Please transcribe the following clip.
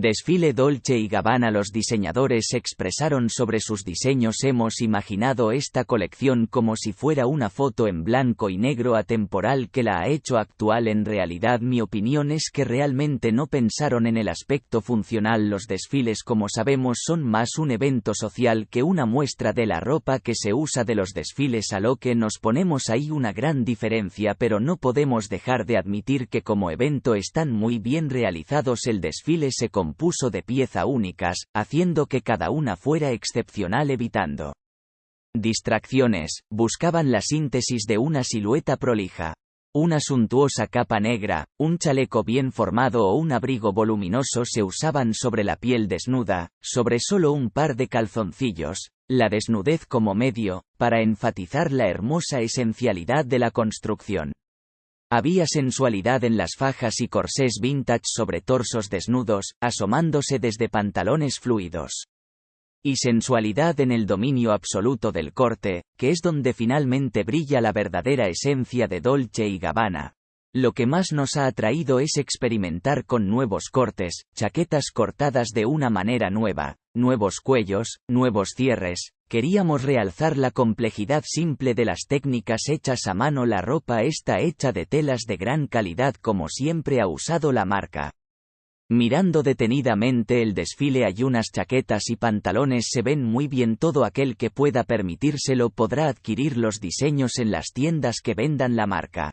Desfile Dolce y Gabbana Los diseñadores expresaron sobre sus diseños Hemos imaginado esta colección como si fuera una foto en blanco y negro atemporal que la ha hecho actual. En realidad mi opinión es que realmente no pensaron en el aspecto funcional. Los desfiles como sabemos son más un evento social que una muestra de la ropa que se usa de los desfiles a lo que nos ponemos ahí una gran diferencia pero no podemos dejar de admitir que como evento están muy bien realizados. El desfile se compuso de piezas únicas, haciendo que cada una fuera excepcional evitando distracciones, buscaban la síntesis de una silueta prolija. Una suntuosa capa negra, un chaleco bien formado o un abrigo voluminoso se usaban sobre la piel desnuda, sobre solo un par de calzoncillos, la desnudez como medio, para enfatizar la hermosa esencialidad de la construcción. Había sensualidad en las fajas y corsés vintage sobre torsos desnudos, asomándose desde pantalones fluidos. Y sensualidad en el dominio absoluto del corte, que es donde finalmente brilla la verdadera esencia de Dolce y Gabbana. Lo que más nos ha atraído es experimentar con nuevos cortes, chaquetas cortadas de una manera nueva, nuevos cuellos, nuevos cierres, queríamos realzar la complejidad simple de las técnicas hechas a mano la ropa está hecha de telas de gran calidad como siempre ha usado la marca. Mirando detenidamente el desfile hay unas chaquetas y pantalones se ven muy bien todo aquel que pueda permitírselo podrá adquirir los diseños en las tiendas que vendan la marca.